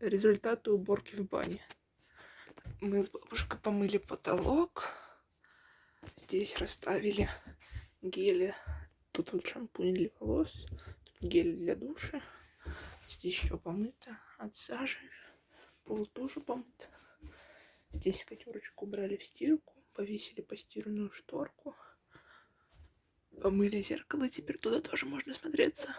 результаты уборки в бане. Мы с бабушкой помыли потолок. Здесь расставили гели. Тут вот шампунь для волос, тут гель для душа. Здесь еще помыто от сажи. Пол тоже помыт. Здесь котерочку убрали в стирку, повесили постиранную шторку. Помыли зеркало, теперь туда тоже можно смотреться.